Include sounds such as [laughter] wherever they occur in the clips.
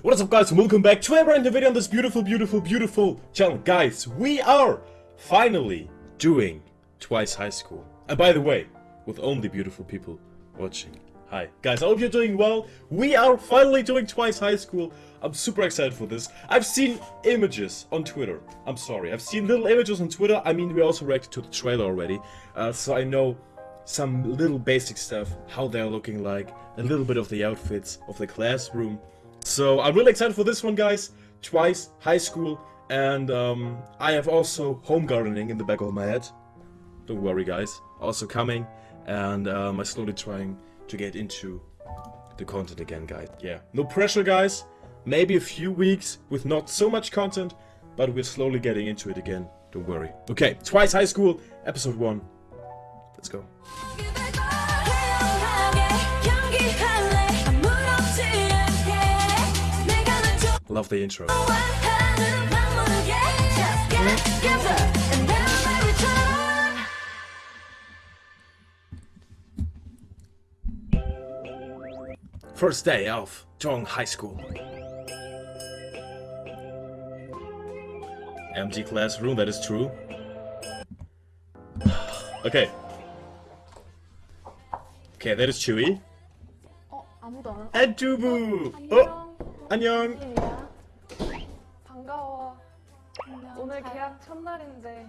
What is up guys and welcome back to a brand new video on this beautiful, beautiful, beautiful channel. Guys, we are finally doing Twice High School. And by the way, with only beautiful people watching. Hi. Guys, I hope you're doing well. We are finally doing Twice High School. I'm super excited for this. I've seen images on Twitter. I'm sorry. I've seen little images on Twitter. I mean, we also reacted to the trailer already. Uh, so I know some little basic stuff, how they're looking like, a little bit of the outfits of the classroom. So I'm really excited for this one, guys. Twice high school, and um, I have also home gardening in the back of my head. Don't worry, guys. Also coming, and um, I'm slowly trying to get into the content again, guys. Yeah, no pressure, guys. Maybe a few weeks with not so much content, but we're slowly getting into it again. Don't worry. Okay, Twice High School, episode one. Let's go. Love the intro. First day of Zhong High School. Empty classroom, that is true. Okay. Okay, that is Chewy. And Jubu! Oh! 안녕! 오늘 잘- 계약 첫날인데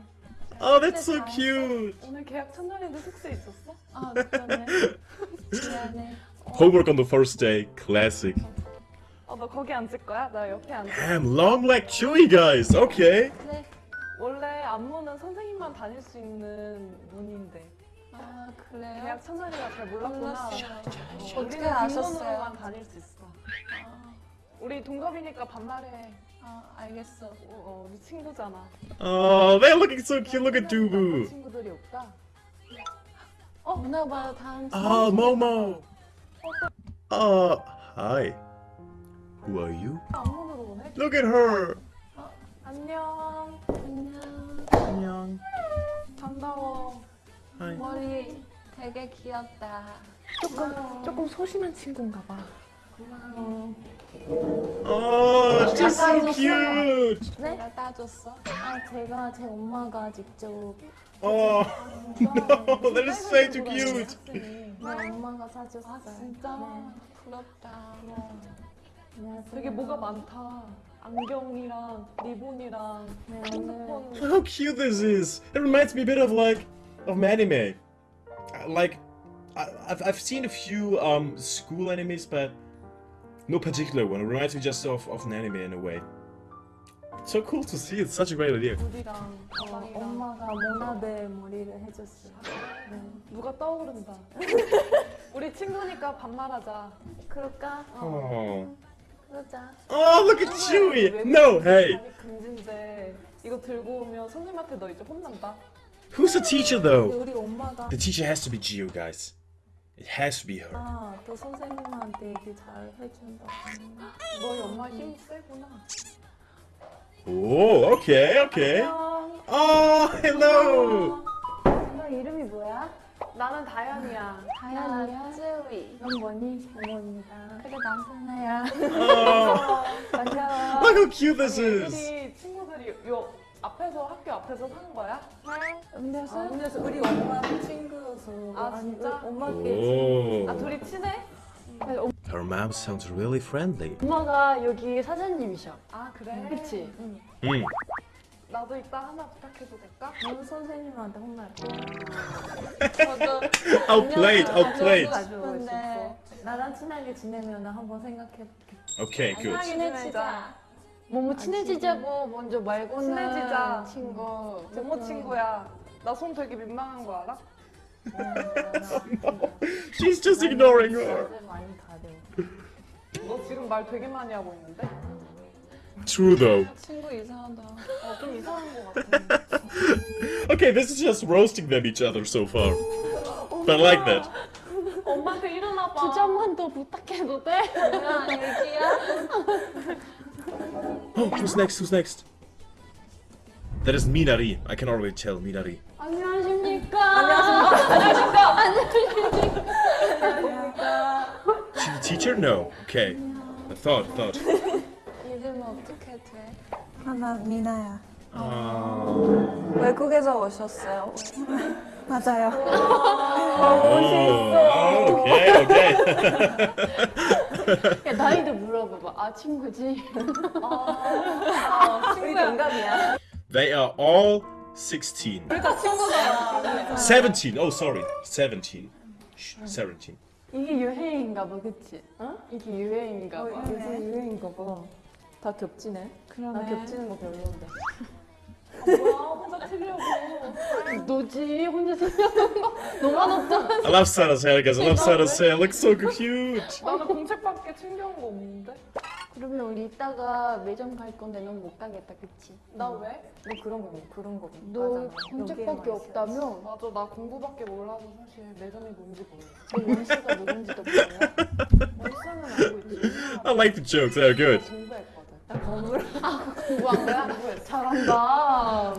Oh, that's so cute! 오늘 계약 첫날인데 숙소 있었어? 아 그러네. [laughs] 미안해. Homework on the first day, classic. 어, 너 거기 앉을 거야? 나 옆에 앉을. Damn, long leg Chewy, guys! Okay. 네. 원래 안무는 선생님만 다닐 수 있는 문인데 아 그래요? 계약 첫날이라 잘 몰랐구나. 몰랐어요. 어떻게 아셨어요? 빈번으로만 다닐 수 있어. 아, 우리 동갑이니까 반말해. 아 알겠어. 어, 어, 우리 친구잖아. Oh, they're looking so cute. Look at Dubu. 친구들이 없다. 어 문화봐 다음 주. Oh, Momo. Oh, hi. Who are you? 오네. Look at her. 안녕. 안녕. 안녕. 반가워. Hi. 머리 되게 귀엽다. 조금 조금 소심한 친구인가 봐. 고마워. Oh, she's so cute. 네? 내가 따줬어? 아 제가 제 엄마가 직접 Oh, [laughs] no, [laughs] that is way too cute. 내 엄마가 사줬어요. 아, 진짜? 네. 부럽다. 안녕하세요. 되게 뭐가 많다. 안경이랑 리본이랑 네, 핸드폰. How cute this is. It reminds me a bit of like of anime. Uh, Like I, I've I've seen a few um school animes, but no particular one. It reminds me just of of an anime in a way. It's so cool to see. It's such a great idea. 물이랑 어, 가방이랑 엄마가 모나베 머리를 해줬어요. 네. 누가 떠오른다. 우리 친구니까 반말하자. 그럴까? Oh. [laughs] 그러자. Oh, look at Chewy. No, hey. 아니 금지인데 이거 들고 오면 선생님한테 너 이제 혼난다. Who's the teacher 근데 though? 우리 엄마가 The teacher has to be Gio, guys. It has to be her. 아, 또 선생님한테 얘기 잘 해준다. 너희 엄마 힘 세구나. Oh, okay, okay. 안녕. Oh, hello. 너 이름이 뭐야? 나는 다현이야. 다현이야? 쯔위. 넌 뭐니? 어머입니다. 그래, 난 선아야. Oh, 반가워. look how cute this is. 우리 친구들이 요 앞에서 학교 앞에서 산 거야? 음료수? 아, 음료수. 우리 엄마 친구여서. 아, 진짜? 우리 엄마께. 아 둘이 친해? Her mom sounds really friendly. 엄마가 여기 사장님이셔. 아 그래? 그치? Mm. 나도 이따 하나 부탁해도 될까? 넌 선생님한테 혼날 저도 [laughs] Outplayed, outplayed. 나랑 친하게 지내면 나 한번 생각해볼게. Okay, good. 친해지자. 뭐뭐 친해지자고 먼저 말고는 친해지자. 친구. 모모 친구야. 나 손 되게 민망한 거 알아? [laughs] She's just ignoring her. 많이 가려. 너 지금 말 되게 많이 하고 있는데? True though. 친구 이상하다. 어, 좀 이상한 거 같아. Okay, this is just roasting them each other so far. But I like that. 엄마한테 일어나 봐. 두 잔만 더 부탁해도 돼? 뭐야, 얘기야? [laughs] Oh, who's next? Who's next? That is Minari. I can already tell Minari. 안녕하십니까? She the teacher? No. Okay. thought, thought. 이름 어떻게 돼? 하나 미나야. Uh, 외국에서 오셨어요? [laughs] 맞아요. oh, okay, okay. [laughs] 야, 나이도 물어봐봐. 아, 친구지? 우리 동갑이야. they are all 16. 17. Oh, sorry. 17. Shh, 17. 이게 유행인가 봐, 그치? 어? 이게 유행인가 봐. 요즘 유행인가 봐. 다 겹치네. 나 겹치는 거 별로인데. [laughs] 너지? 혼자 생각하는 거 너만 없잖아. I love Sarah's hair, guys. I love Sarah's hair. Looks so cute. 나는 공책밖에 챙겨온 거 없는데. 그러면 우리 이따가 매점 갈 건데 넌 못 가겠다, 그치? 나 왜? 너 그런 거 그런 거. 너 혼자밖에 없다며? 맞아, 나 공부밖에 몰라서 사실 매점이 뭔지 몰라. 너 원씨가 누군지도 몰라? 원수는 알고 있지. I like the jokes. They're good. 공부했거든. 공부한 거야? 잘한다.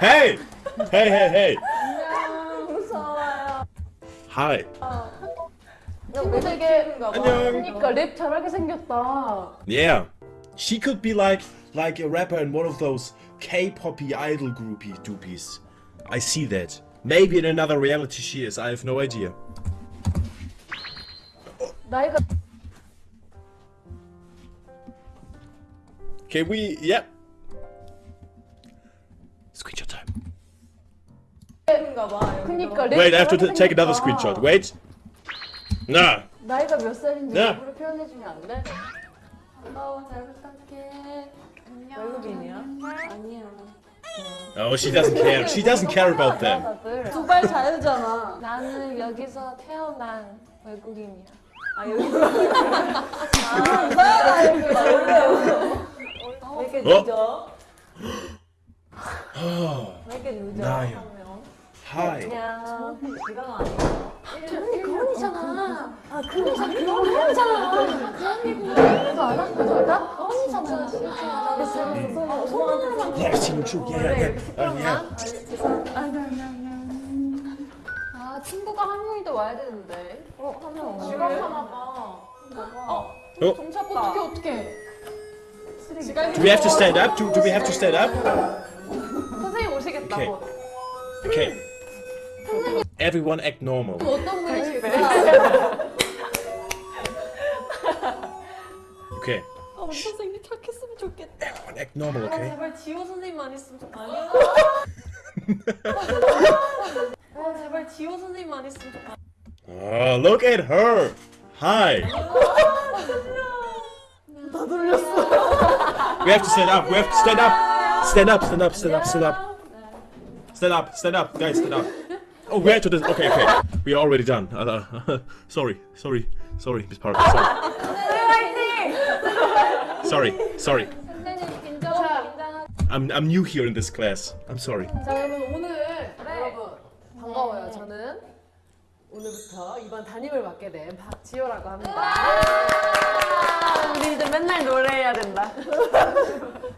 hey! Hey, hey, hey. 무서워요. Hi. 친구 되게 안녕. 그러니까 랩 잘하게 생겼다. Yeah. She could be like like a rapper in one of those K-poppy idol groupie doopies. I see that. Maybe in another reality she is. I have no idea. 나이가 Can we? Yep. 그니까 랩 Wait, I have to take another screenshot. Wait. Nah. 나이가 몇 살인지 네. 일부러 표현해 주면 안 돼? 어, 잘 부탁해. 안녕. 외국인이야? 아니야. Oh, she doesn't care. She doesn't care about them. 두발 자유잖아. 나는 여기서 태어난 외국인이야. 아 여기. [laughs] 아, 왜 이렇게 어? 늦어? Oh, 왜 이렇게 늦어? [gasps] 나요. 한 명? hi. 시간 아니야. 그런이잖아. 아, 그런? 그런이잖아. Yeah, she looks so. Yeah, yeah, yeah. Uh, yeah. 아, 친구가 한 명이 와야 되는데. 지각하나 봐. Oh, 어떻게 어떻게? do we have to stand up? Do, do we have to stand up? 선생님 오시겠다. Okay. 곧. Okay. Everyone act normal. 어떤 분이실까? Okay. 아, 우리 선생님 착했으면 좋겠다. Everyone act normal, okay? 제발 지호 선생님만 있으면 좋겠다. 아, 제발 지호 선생님만 있으면 좋겠다. Oh, look at her. Hi. We have to stand up. We have to stand up. Stand up. Stand up. Stand up. Stand up. Stand up. Stand up, guys. Stand up. Oh, we have to. do- Okay, okay. We are already done. Uh, sorry. Sorry. Sorry, Miss Parker. Sorry. sorry. Sorry. I'm I'm new here in this class. I'm sorry. 자 여러분 오늘 여러분 반가워요. 저는 오늘부터 이번 담임을 맡게 된 박지효라고 합니다. 우리 이제 맨날 노래해야 된다.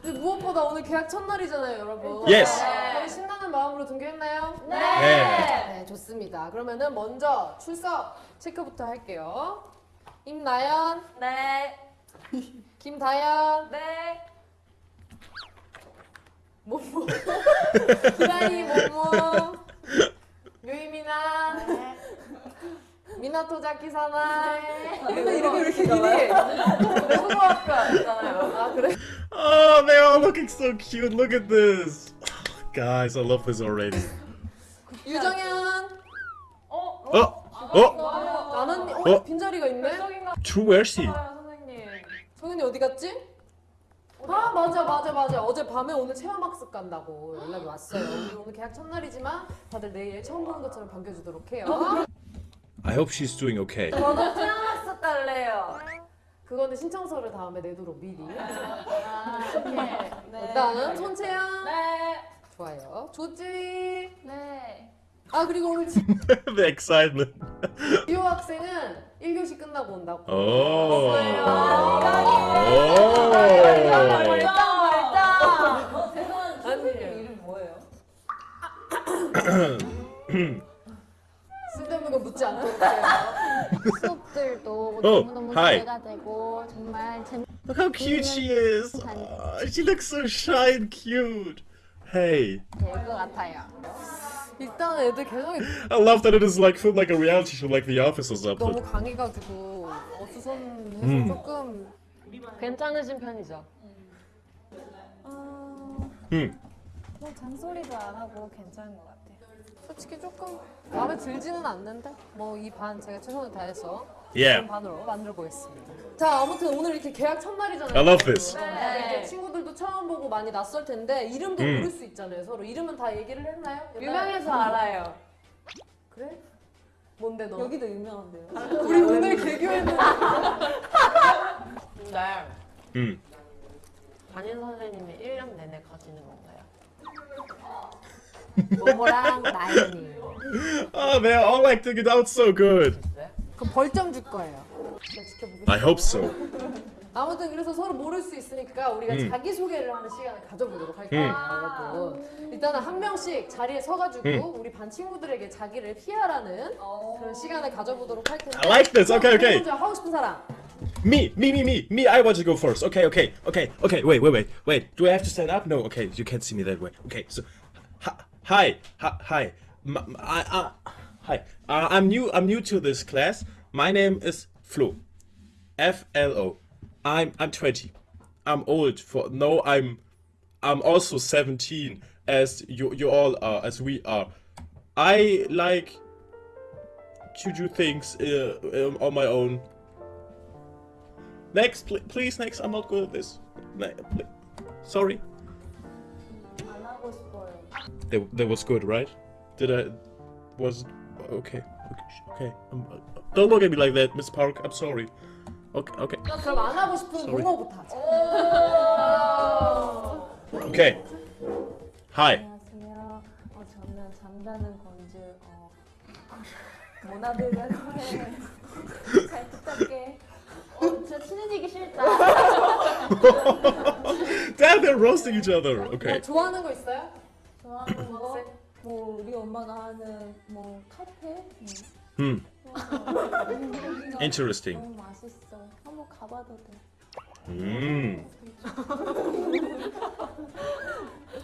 근데 무엇보다 오늘 계약 첫날이잖아요, 여러분. Yes. 신나는 마음으로 등교했나요? 네. 네, 좋습니다. 그러면은 먼저 출석 체크부터 할게요. 임나연, 네. 김다연, 네. 모모, 기라이 모모, 유이미나, 미나토 자키 사나. 근데 이름이 왜 이렇게 기니? 초등학교 있잖아요. 아 그래? Oh, all looking so cute. Look at this. Guys, I love this already. 유정현, Oh. Oh. 나는 어? 어? 빈자리가 있네. True. Is she? 선생님. 어디 갔지? 아 맞아 맞아 맞아 어제 밤에 오늘 체험학습 간다고 연락이 왔어요 우리 오늘 계약 첫날이지만 다들 내일 처음 보는 것처럼 반겨주도록 해요 I hope she's doing okay. 저도 태어났어 딸래요. 그거는 신청서를 다음에 내도록 미리 네. 일단 손채연 네. 좋아요 조지 네. 아 그리고 오늘 지- [laughs] the excitement. 지호 학생은 1교시 끝나고 온다고 Oh. 멀쩡 Oh. 멀쩡. 어, 죄송한 아니 이름 뭐예요? 쓸데없는 거 묻지 않도록 해요 수업들도 Oh, 너무너무 hi. 기대가 되고 정말 재밌 Look how cute she is. Aw, she looks so shy and cute. Hey, 것 같아요. 일단 애들 개성이 I love that it is like filmed like a reality show, like The Office or 너무 something. 강해가지고 어수선해서 음. 조금 괜찮으신 편이죠? 어, Hmm. 뭐 잔소리도 안 하고 괜찮은 것 같아요. 솔직히 조금 마음에 들지는 않는데 뭐 이 반 제가 최선을 다해서 Yeah. 그런 반으로 만들어 보겠습니다. 자 아무튼 오늘 이렇게 계약 첫날이잖아요. I love this. 네. 이제 친구들도 처음 보고 많이 낯설 텐데 이름도 음. 모를 수 있잖아요. 서로 이름은 다 얘기를 했나요? 유명해서 알아요. 그래? 뭔데 너? 여기도 유명한데요. 우리 오늘 개교했는데 근데 Hmm. 담임 선생님이 1년 내내 가지는 건가요? 모모랑 나연이. Oh, they're all acting out so good. 그럼 벌점 줄 거예요. I hope so. 아무튼 그래서 서로 모를 수 있으니까 우리가 음. 자기 소개를 하는 시간을 가져보도록 할게요, 여러분. 일단은 한 명씩 자리에 서가지고 음. 우리 반 친구들에게 자기를 피하라는 그런 시간을 가져보도록 할 텐데. I like this. Okay, okay. 먼저 하고 싶은 사람. Me, me, me, me, me. I want to go first. Okay, okay, okay, okay. Wait, wait, wait, wait. Do I have to stand up? No. Okay, you can't see me that way. Okay, so, hi, hi, hi, hi. I, uh, hi. Uh, I'm new. I'm new to this class. My name is Flo. F L O. I'm I'm 20. I'm old for no. I'm I'm also 17 as you you all are as we are. I like to do things uh, um, on my own. Next, pl- please, next. I'm not good at this. Ne- Sorry. 안 하고 싶어요. That, that was good, right? Did I? Was okay. Okay. okay. Um, uh, don't look at me like that, Miss Park. I'm sorry. Okay. Okay. 그럼 안 하고 싶은 Sorry. 용어부터 하자. Okay. Hi. 안녕하세요. 어, 저는 잠자는 건줄 어, 모나들과 거래 잘 부탁해. 어, 저 친해지기 싫다. Damn, they're roasting each other. Okay. 뭐 좋아하는 거 있어요? 좋아하는 거? 뭐 우리 엄마가 하는 뭐 카페? 음. Interesting. 너무 맛있어. 한번 가봐도 돼. [laughs]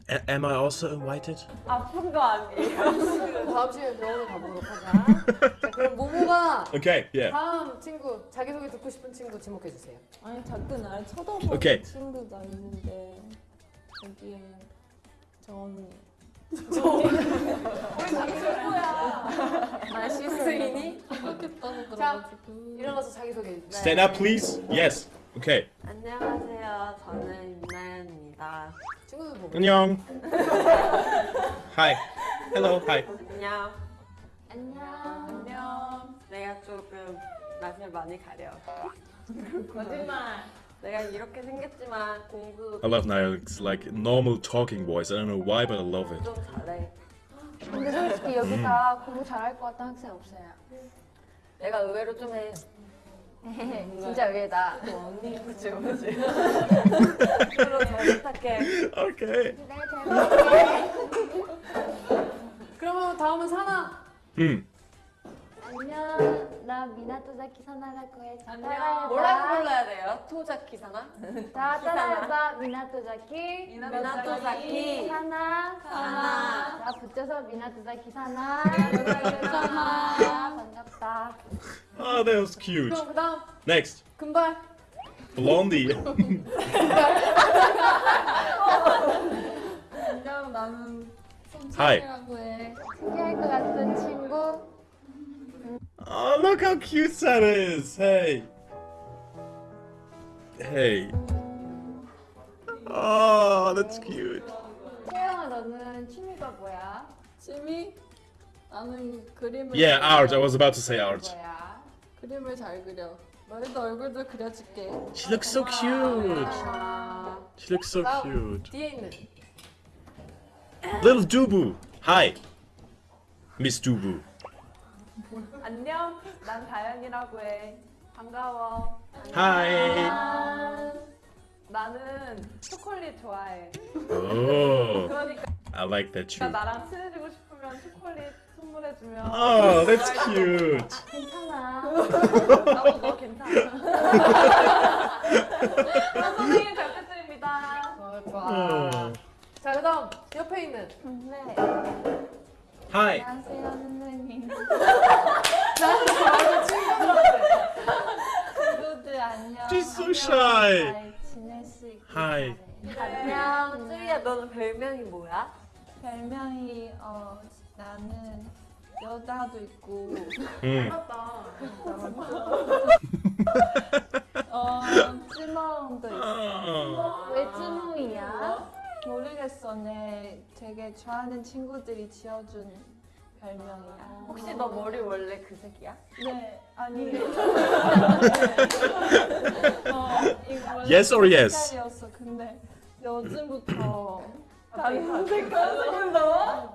A- am I also invited? 아픈 거 아니에요? 다음 시간에 병원을 가보도록 하자. 자, 그럼 모모가 Okay. Yeah. 다음 친구 자기소개 듣고 싶은 친구 지목해 주세요. 아니 자꾸 날 쳐다보는 오케이. 친구가 있는데 여기에 저 언니. 나 시스인이 자 일어나서 자기소개. Stand up, please. Yes. Okay. 안녕하세요. 저는 윤나연입니다. 친구들 보고. 안녕. Hi. Hello. Hi. 안녕. 안녕. 안녕. 내가 조금 낯을 많이 가려. 거짓말. 내가 이렇게 생겼지만 공부 I love Niall's like normal talking voice. I don't know why, but I love it. 좀 잘해. 근데 솔직히 여기 다 공부 잘할 것 같은 학생 없어요. 내가 의외로 좀 해. [laughs] 진짜 의외다. 언니 그치 그치. 그럼 잘 부탁해. Okay. 그러면 다음은 사나. Hmm. 안녕. 나 미나 토자키 사나라고 해. 자, 뭐라고. 불러야 돼요? 토자키 사나? [laughs] 자, 따라해봐. 미나 토자키. 미나 토자키. 사나. 사나. 자, 붙여서 미나 토자키 사나. 사나. 반갑다. Oh, that was cute. 그럼 그다음 Next, 금발. Blondie. 안녕. [laughs] 나는 Hi. 송채라고 해. 신기할 것 같은 친구. Oh, look how cute Sana is. Hey. Hey. Oh, that's cute. 태영아, 너는 취미가 뭐야? 취미? 나는 그림을 Yeah, 잘 art. I 그려. was about to say art. 뭐야? 그림을 잘 그려. 너희도 얼굴도 그려줄게. She looks so cute. 아, She looks so 다음 cute. 뒤에 있는. Little Dubu. Hi. Miss Dubu. [laughs] 안녕. 난 다현이라고 해. 반가워. Hi. 나는 초콜릿 좋아해. 그러니까 I like that too. 나랑 친해지고 싶으면 초콜릿 선물해 칭찬해주면 Oh, that's cute. 괜찮아. 나도 너 괜찮아. 아, [laughs] 선생님 잘 부탁드립니다. 좋아 좋아. Oh. 자 그다음 옆에 있는 네. Hi. 안녕하세요 선생님. 친구들 안녕. She's so shy. 잘 지낼 수 있길 Hi. 바래. 안녕, 쯔이야, 너는 별명이 뭐야? 별명이 어 나는 여자도 있고 Mm. 어 찌멍도 있어. 왜 찌멍이야? 모르겠어. 내 되게 좋아하는 친구들이 지어준 별명이야. 혹시 너 머리 원래 그 색이야? 네, 아니. 어, 이거 원래 Yes or yes? 색깔이었어. 근데 요즘부터 다른 색깔로 나와?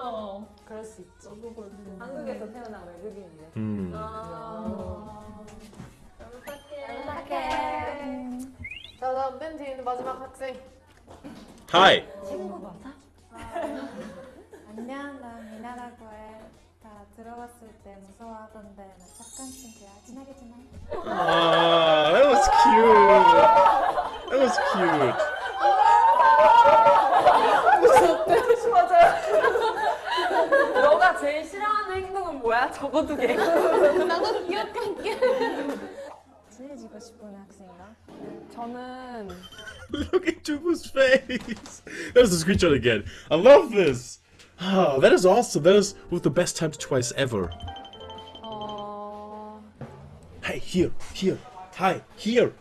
어. 그럴 수 있죠. 한국에서 태어난 외국인이네. Mm. 부탁해. 자 그다음 맨 뒤에 있는 마지막 학생. Hi. 친구 맞아? 안녕, 나 미나라고 해. 다 들어갔을 때 무서워하던데 나 착한 친구야. 친하게 지내. Ah, that was cute. That was cute. 행동은 뭐야? 적어두게. [laughs] 친해지고 싶은 학생이가? 저는 Look at Tubu's face. There's the screenshot again. I love this. Ah, that is awesome. That is with the best times twice ever. 어 Hey, here, here. Hi, here.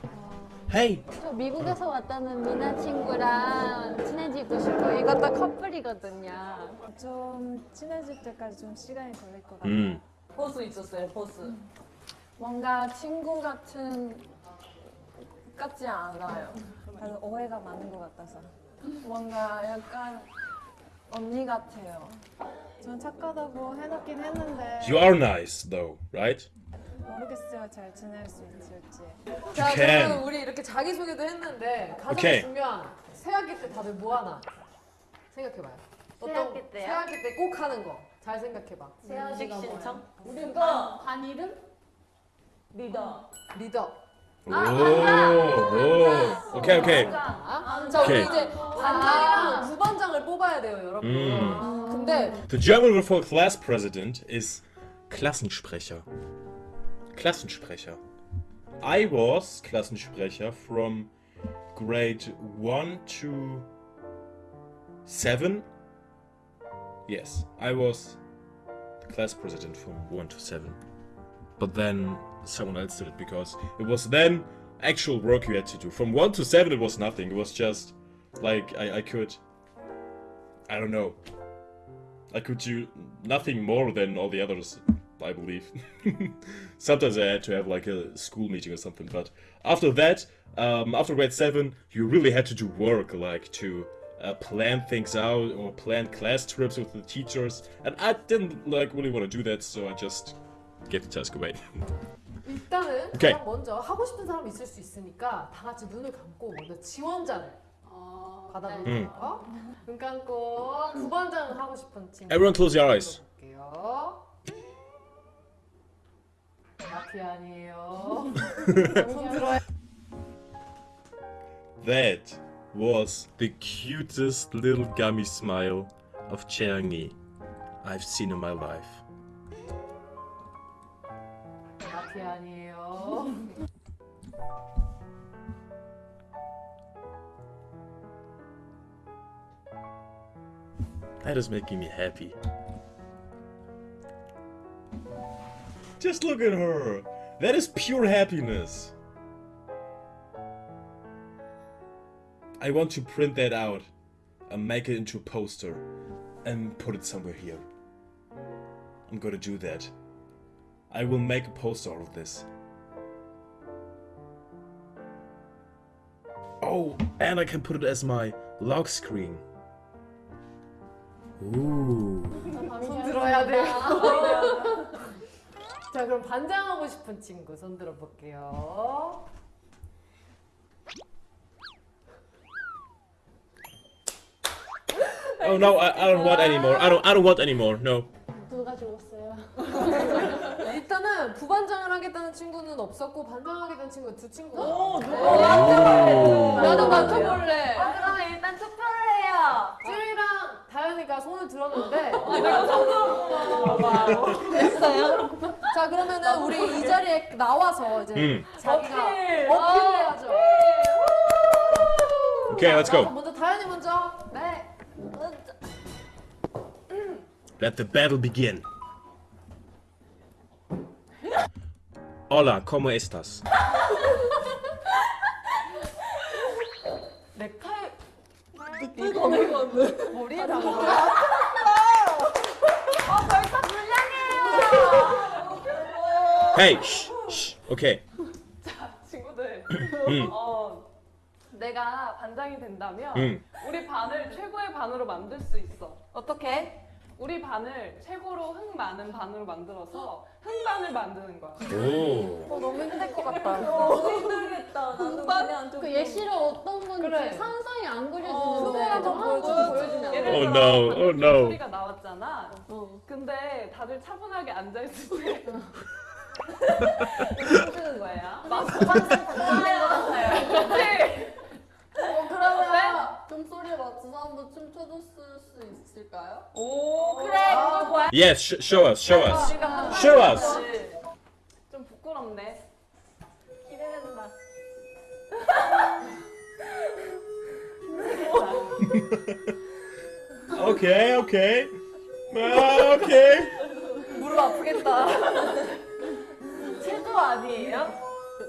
Hey. 저 미국에서 왔다는 미나 친구랑 친해지고 싶어. 이것도 커플이거든요. 좀 친해질 때까지 좀 시간이 걸릴 것 같아. Mm. 보스 있었어요, 보스. 뭔가 친구 같은 같지 않아요. 그래서 오해가 많은 것 같아서. 뭔가 약간 언니 같아요. 전 착하다고 해놓긴 했는데 You are nice, though, right? 모르겠어요. 잘 지낼 수 있을지. 자 can. 그러면 우리 이렇게 자기 소개도 했는데 가장 오케이. 중요한 새학기 때 다들 뭐 하나 생각해봐요. 어떤 새학기 때요? 새학기 때 꼭 하는 거 잘 생각해봐. 식 신청? 반 이름? 리더. 리더. Okay, okay. 아, 자 우리 오케이. 이제 반장이랑 부반장을 뽑아야 돼요, 여러분. 음. 근데 The German word for class president is Klassensprecher. Klassensprecher. I was Klassensprecher from grade 1 to 7. Yes, I was class president from 1 to 7. But then someone else did it because it was then actual work you had to do. From 1 to 7 it was nothing. It was just like I, I could I don't know. I could do nothing more than all the others, I believe. [laughs] Sometimes I had to have like a school meeting or something, but after that, um, after grade 7, you really had to do work, like to uh, plan things out or plan class trips with the teachers, and I didn't like really want to do that, so I just gave the task away. 일단은 [laughs] 오케이. 가장 먼저 하고 싶은 사람 있을 수 있으니까 다 같이 눈을 감고 먼저 지원자를 받아볼게요. 눈 감고 부반장 하고 싶은 친구. Everyone close your eyes. 볼게요. 마피아니에요. [laughs] 손 들어요. That was the cutest little gummy smile of Cheongi I've seen in my life. 마피아니에요. That is making me happy. Just look at her. That is pure happiness. I want to print that out and make it into a poster and put it somewhere here. I'm gonna do that. I will make a poster out of this. Oh, and I can put it as my lock screen. Ooh. [laughs] [laughs] 자 그럼 반장하고 싶은 친구 손 들어 볼게요. [laughs] Oh no, I, I don't want anymore. I don't I don't want anymore. No. 누가 주고 [laughs] 일단은 부반장을 하겠다는 친구는 없었고 반장하겠다는 친구 두 친구가 어. 나도 맡아볼래. 아, 그럼 일단 투표를 해요. 쯔이랑 다현이가 손을 들었는데 [laughs] 됐어요? [laughs] 자 그러면은 우리 이 자리에 나와서 이제 음. 자기가 어필을 해야죠. Okay, let's go. 먼저 다현이 먼저. 네. Let the battle begin. Hola, ¿cómo estás? [laughs] 머리에 다 Hey, shh, shh. Okay. 친구들 음, 어 내가 반장이 된다면 음. 우리 반을 최고의 반으로 만들 수 있어 어떻게? 우리 반을 최고로 흥 많은 반으로 만들어서 흥반을 만드는 거야 오. 어, 너무 힘들 것 같다. 너무 힘들겠다. 좀. 그 예시를 어떤 건지 그래. 상상이 안 그려지는데 한번 보여줘, 보여주면. 예를 들어서 no, oh no. 소리가 나왔잖아 근데 다들 차분하게 앉아있을 때 [laughs] 쓰는 거예요? 어, 종소리 맞춰서 한번 춤춰줬을 수 있을까요? 오 그래, 그거 뭐야? Yes, sh- show us, show us. Show us. 좀 부끄럽네 기대된다. [laughs] Okay, okay. Okay. 무릎 아프겠다. [laughs] 체조 아니에요?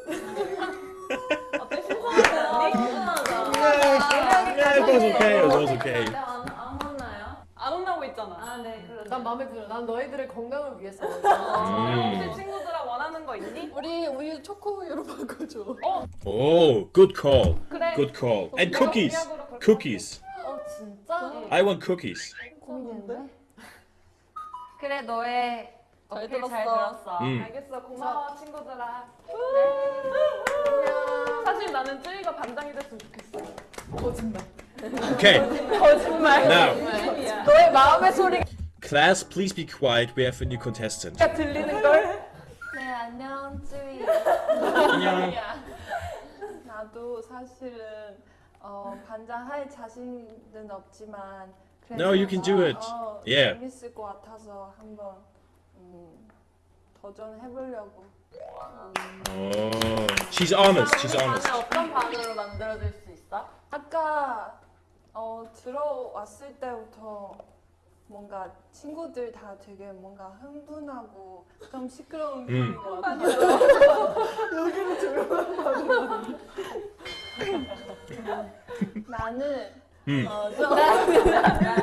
[laughs] 어때 신선하지? Was okay. It was okay. 안, 안 혼나요? 안 혼나고 있잖아 아, 네, 그러네. 난 마음에 들어. 난 너희들의 건강을 위해서. 음. 혹시 친구들아 원하는 거 있니? 우리 우유 초코우유로 바꿔줘. Oh, good call. 그래 Good call. And cookies. Cookies. 어 진짜? I want cookies. 고민되는데? 그래, 너의 잘 들었어. 잘 들었어. 음. 알겠어 고마워 친구들아 사실 나는 쯔이가 반장이 됐으면 좋겠어 Okay. 거짓말. Now, 너의 마음의 소리가 class, please be quiet. We have a new contestant. 들리는 걸? 네, 안녕, 쯔이. 안녕. 나도 사실은 어, 반장 할 자신은 없지만 No, you can do it. 어, Yeah. 재밌을 것 같아서 한번 음, 도전해보려고 Oh, she's honest. She's honest. 어떤 반으로 만들어줄 수 있어? 아까 어, 들어왔을 때부터 뭔가 친구들 다 되게 뭔가 흥분하고 좀 시끄러운 음. 것 같아요. [laughs] 나는 음. 어, 좀 [laughs] 나는,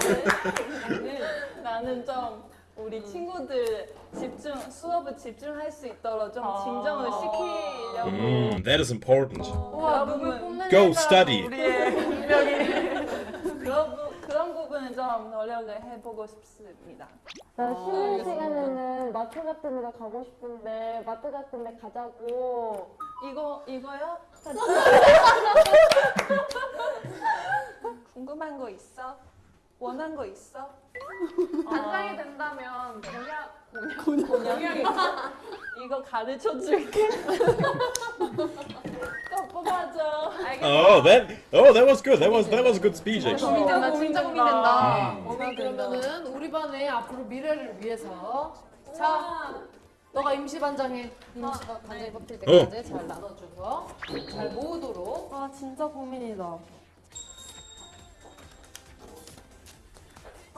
나는 좀 우리 친구들 집중 수업을 집중할 수 있도록 좀 진정을 시키려고 Mm, that is important. 부분 뽐내는 Go study. 우리의 운명이 [laughs] 그런 부, 그런 부분은 좀 노력을 해보고 싶습니다. 나 쉬는 시간에는 마트 같은 데 가고 싶은데 마트 같은 데 가자고 이거 이거요? [laughs] 궁금한 거 있어? 원한 거 있어? 반장이 된다면 공약 공약이 [laughs] 이거 가르쳐 줄게. [laughs] 또 뽑아줘. Oh, that. Oh, that was good. That was that was a good speech actually. 고민된다 진짜 고민된다 음. 오늘 그러면은 우리 반의 앞으로 미래를 위해서 자 너가 임시 반장해 임시 반- 반장이 뽑힐 때까지 잘 나눠줘서 잘 모으도록 아 진짜 고민이다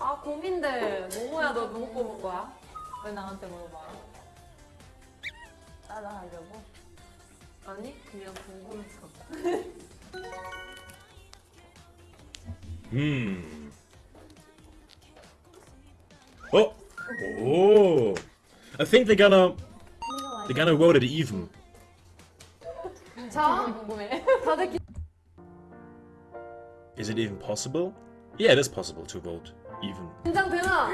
아 고민돼 모모야 너 누구 뽑을 거야? 왜 나한테 물어봐? 따라하려고? 아니 그냥 궁금해서 [laughs] Hmm. Oh. Oh. I think they're gonna they're gonna vote it even. 자 궁금해 다들 기... Is it even possible? Yeah, it is possible to vote Even. 긴장되나?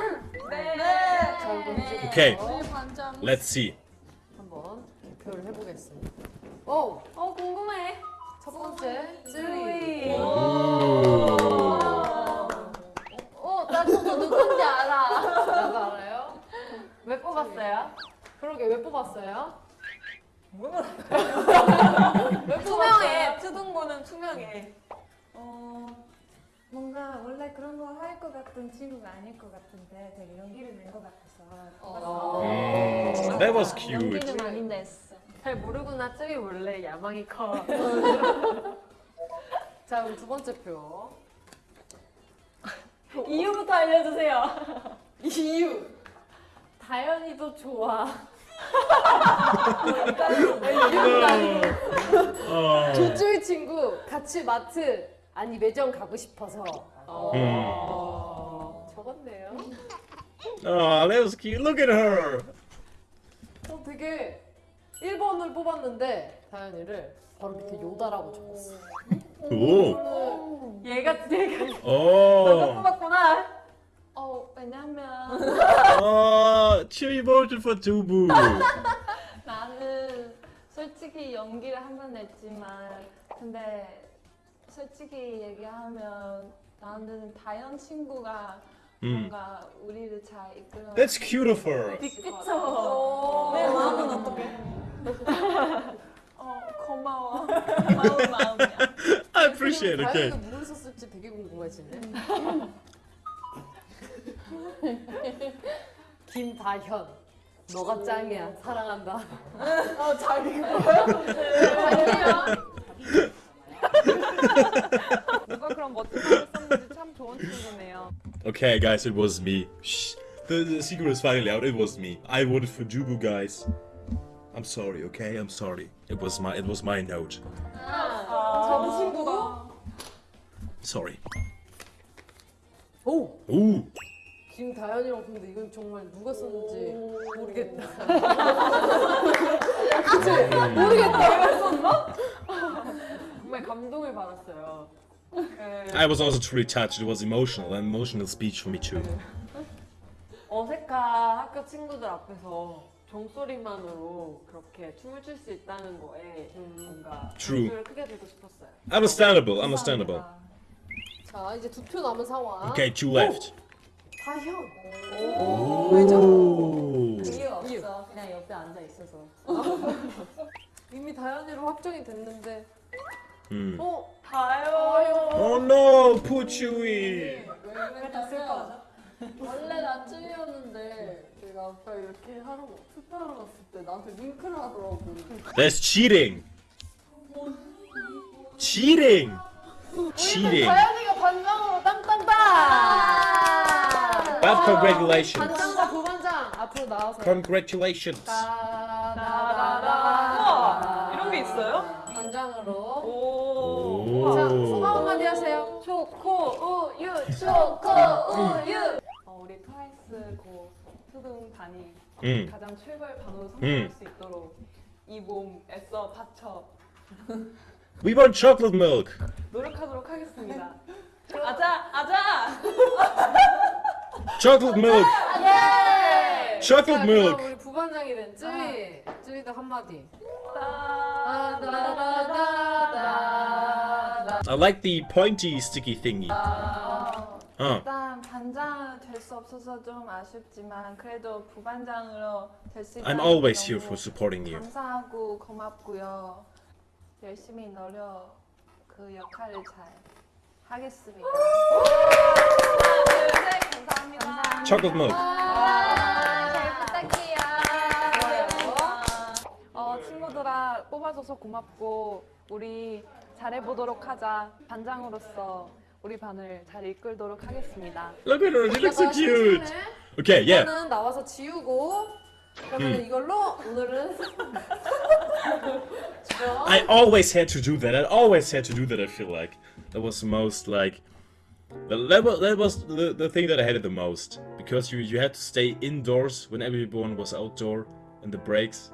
Okay, 우리 반장 let's see. 한번 발표를 해보겠습니다 오! 어 궁금해 첫 번째 쯔이 어나 저거 누군지 알아 나도 알아요 왜 뽑았어요? [laughs] 왜 뽑았어요? 투명해. 투둥고는 투명해. 어, 뭔가 원래 그런 거 할 것 같은 친구가 아닐 것 같은데 되게 용기를 낸 것 같아서 어. Mm, that was cute. 연기는 많이 냈어. 잘 모르구나. 쯔이 원래 야망이 커. [laughs] 자 그럼 두 번째 표. 이유부터 알려주세요. [laughs] 이유. 다현이도 좋아. [laughs] Oh. 조쭈이 친구 같이 마트 아니 매점 가고 싶어서. Mm. 어, 적었네요. Oh, that was cute. Look at her. 어, 되게 1번을 뽑았는데 다현이를 바로 밑에 요다라고 적었어. Cool. 얘가 얘가 Oh. 뽑았구나. 어 왜냐면 Oh, cheery emotion for Tubu. 나는 솔직히 연기를 한 번 냈지만 근데 솔직히 얘기하면 나는 다현 친구가 Mm. 뭔가 우리를 잘 이끌어. That's her. 그쵸. 내 마음은 어떻게? [laughs] 어 고마워. 고마운 마음이야. I appreciate it. Okay. 다현이가 뭘 썼을지 되게 궁금해지네. [laughs] 김다현. 너가 짱이야. 사랑한다. 어, 자기 [laughs] [laughs] 누가 그런 멋진 말을 썼는지 참 좋은 친구네요. Okay, guys, it was me. Shh. The, the secret is finally out. It was me. I voted for Jubu, guys. I'm sorry, okay? I'm sorry. It was my it was my note. 저 친구가. Sorry. 오! Ooh. 김다현이랑 근데 이건 정말 누가 썼는지 모르겠다. [laughs] 정말 감동을 받았어요. I was also truly touched. It was emotional, an emotional speech for me too. 어색한 학교 친구들 앞에서 종소리만으로 그렇게 춤을 출 수 있다는 거에 뭔가 True. 목소리를 크게 들고 싶었어요. Understandable, understandable. 자, 이제 두 표 남은 상황. Okay, two left. 다현. Ooh. 이유 없어. 그냥 옆에 앉아 있어서. 이미 다현이로 확정이 됐는데. Hmm. 어? 다요. Oh no, poor Chewie. 원래 나 쭈이였는데 내가 아까 이렇게 하러 투표하러 갔을 때 나한테 윙크를 하더라고. That's cheating. Cheating. Cheating. 다현이가 반장으로 땅땅땅! But congratulations. 반장과 부반장 앞으로 나와서. Congratulations. 따라라라라. 이런 게 있어요? 반장으로. 자, 소감 한마디 하세요. 초코 우유 초코 우유. 어, 우리 트와이스 고 수능 단이 음. 가장 출발 반으로 성공할 수 있도록 이 몸 애써 바쳐 We want chocolate milk. 노력하도록 하겠습니다. [laughs] 아자 아자. Chocolate milk. 예! Chocolate 자, milk. 부반장이 된 쯔위. 쯔위도 한마디. I like the pointy sticky thingy. Huh. 일단 반장 될 수 없어서 좀 아쉽지만 그래도 부반장으로 될 수 있다는 I'm always 게 here for supporting you. 감사하고 고맙고요. 열심히 노력 그 역할을 잘 하겠습니다. 둘셋 감사합니다. Chocolate milk. 뽑아줘서 고맙고 우리 잘해보도록 하자. 반장으로서 우리 반을 잘 이끌도록 하겠습니다. Look at her. She looks so 이따가 cute. 심심해. Okay, yeah. 이거는 나와서 지우고 그러면 음. 이걸로 오늘은 [laughs] I always had to do that. I always had to do that. I feel like that was the most like that was that was the, the thing that I hated the most because you you had to stay indoors when everyone was outdoor in the breaks.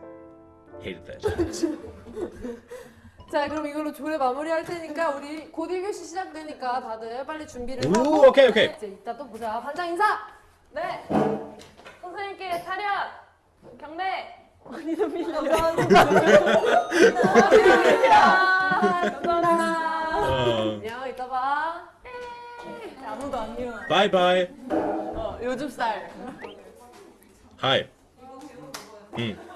Hated that. [laughs] [laughs] 자 그럼 이걸로 조례 마무리할 테니까 우리 곧 1교시 시작되니까 다들 빨리 준비를 오, 하고 오케이, 오케이. 이제 이따 또 보자 반장 인사 네. 선생님께 차렷. 경례. 감사합니다. Uh, 안녕 이따 봐 아무도 안 bye bye. 어, 요즘 쌀. Hi. Mm.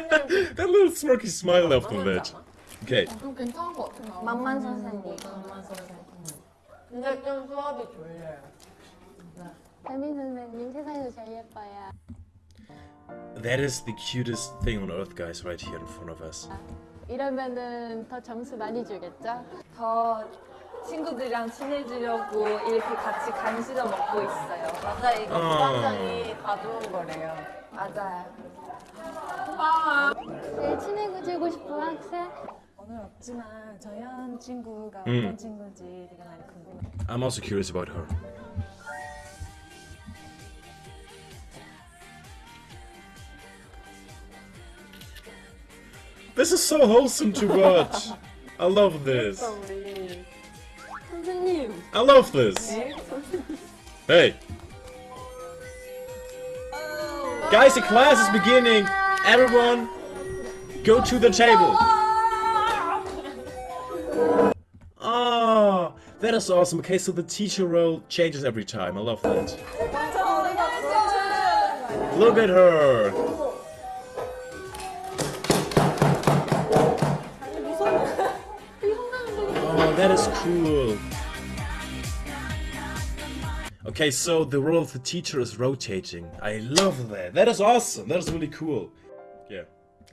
That little smirky smile off the lid. Okay. 좀 괜찮은 것 같아. 나. 만만 선생님. 만만 선생. 근데 좀 수업이 졸려요. 담임 선생님 세상에서 제일 예뻐요. That is the cutest thing on earth, guys, right here in front of us. 이러면은 더 점수 많이 주겠죠? 더 친구들이랑 친해지려고 이렇게 같이 간식을 먹고 있어요. 맞아 이거 어. 부반장이 가져온 거래요. 맞아요. 제일 친해지고 싶은 학생? 오늘 없지만 저현 친구가 음. 어떤 친구인지 되게 많이 궁금해요. I'm also curious about her. This is so wholesome to watch. I love this. 우리 I love this. Hey. Guys, the class is beginning. Everyone, go to the table. [laughs] Ah, that is awesome. Okay, so the teacher role changes every time. I love that. Look at her. Oh, that is cool. Okay, so the role of the teacher is rotating. I love that. That is awesome. That is really cool. Yeah,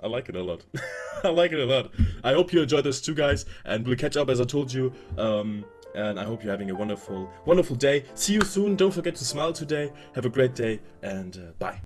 I like it a lot. [laughs] I like it a lot. I hope you enjoyed this too, guys, and we'll catch up as I told you. Um, and I hope you're having a wonderful, wonderful day. See you soon. Don't forget to smile today. Have a great day, and uh, bye.